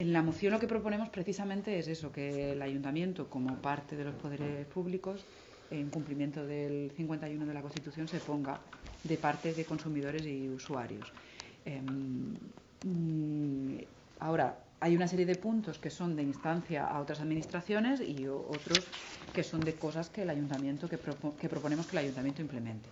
En la moción lo que proponemos precisamente es eso, que el ayuntamiento, como parte de los poderes públicos, en cumplimiento del 51 de la Constitución, se ponga de parte de consumidores y usuarios. Em, mm, ahora, hay una serie de puntos que son de instancia a otras administraciones y otros que son de cosas que el ayuntamiento, que, proponemos que el ayuntamiento implemente.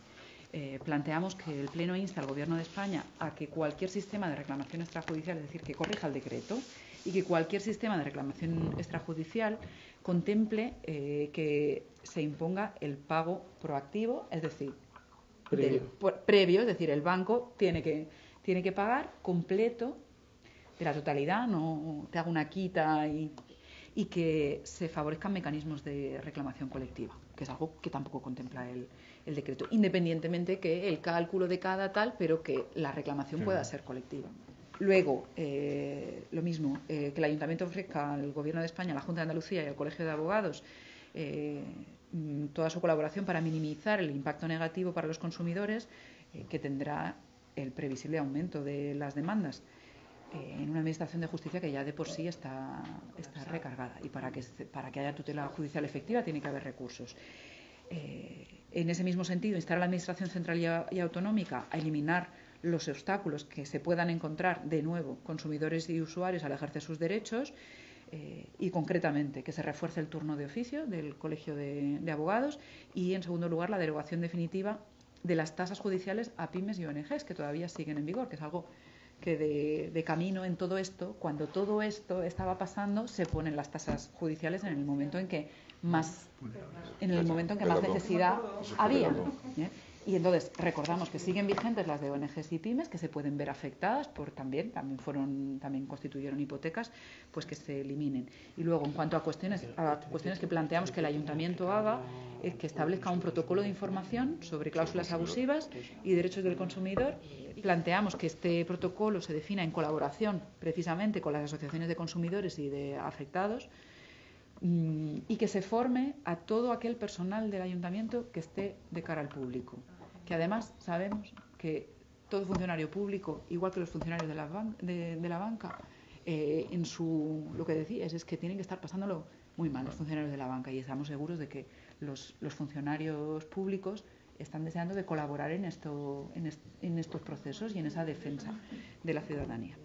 Eh, planteamos que el Pleno insta al Gobierno de España a que cualquier sistema de reclamación extrajudicial, es decir, que corrija el decreto, y que cualquier sistema de reclamación extrajudicial contemple eh, que se imponga el pago proactivo, es decir, previo. es decir, el banco tiene que, tiene que pagar completo de la totalidad, no te haga una quita y, y que se favorezcan mecanismos de reclamación colectiva, que es algo que tampoco contempla el, el decreto, independientemente que el cálculo de cada tal, pero que la reclamación pueda ser colectiva. Luego, eh, lo mismo, eh, que el Ayuntamiento ofrezca al Gobierno de España, a la Junta de Andalucía y al Colegio de Abogados eh, mm, toda su colaboración para minimizar el impacto negativo para los consumidores que tendrá el previsible aumento de las demandas en una administración de justicia que ya de por sí está, está recargada y para que, para que haya tutela judicial efectiva tiene que haber recursos. en ese mismo sentido, instar a la Administración Central y Autonómica a eliminar los obstáculos que se puedan encontrar de nuevo consumidores y usuarios al ejercer sus derechos eh, y concretamente que se refuerce el turno de oficio del Colegio de, Abogados y en segundo lugar la derogación definitiva de las tasas judiciales a pymes y ONGs que todavía siguen en vigor, que es algo que de, de, camino en todo esto, cuando todo esto estaba pasando, se ponen las tasas judiciales en el momento en que más, en el momento en que más necesidad había. ¿eh? Y entonces recordamos que siguen vigentes las de ONGs y pymes que se pueden ver afectadas por también, también fueron, también constituyeron hipotecas, pues que se eliminen. Y luego en cuanto a cuestiones, a cuestiones que planteamos que el ayuntamiento haga, es que establezca un protocolo de información sobre cláusulas abusivas y derechos del consumidor. Planteamos que este protocolo se defina en colaboración precisamente con las asociaciones de consumidores y de afectados mm, y que se forme a todo aquel personal del ayuntamiento que esté de cara al público que además sabemos que todo funcionario público, igual que los funcionarios de la, banca, eh, en su lo que decías es que tienen que estar pasándolo muy mal los funcionarios de la banca y estamos seguros de que los, funcionarios públicos están deseando de colaborar en, esto, en estos procesos y en esa defensa de la ciudadanía.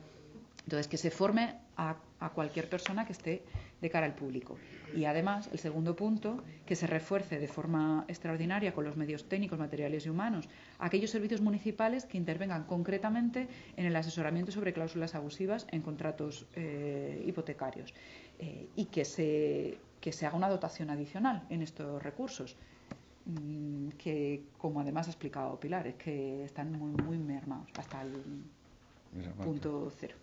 Entonces, que se forme a, cualquier persona que esté de cara al público. Y además, el segundo punto, que se refuerce de forma extraordinaria con los medios técnicos, materiales y humanos aquellos servicios municipales que intervengan concretamente en el asesoramiento sobre cláusulas abusivas en contratos eh, hipotecarios eh, y que se, que se haga una dotación adicional en estos recursos mm, que, como además ha explicado Pilar, es que están muy, muy mermados hasta el punto cero.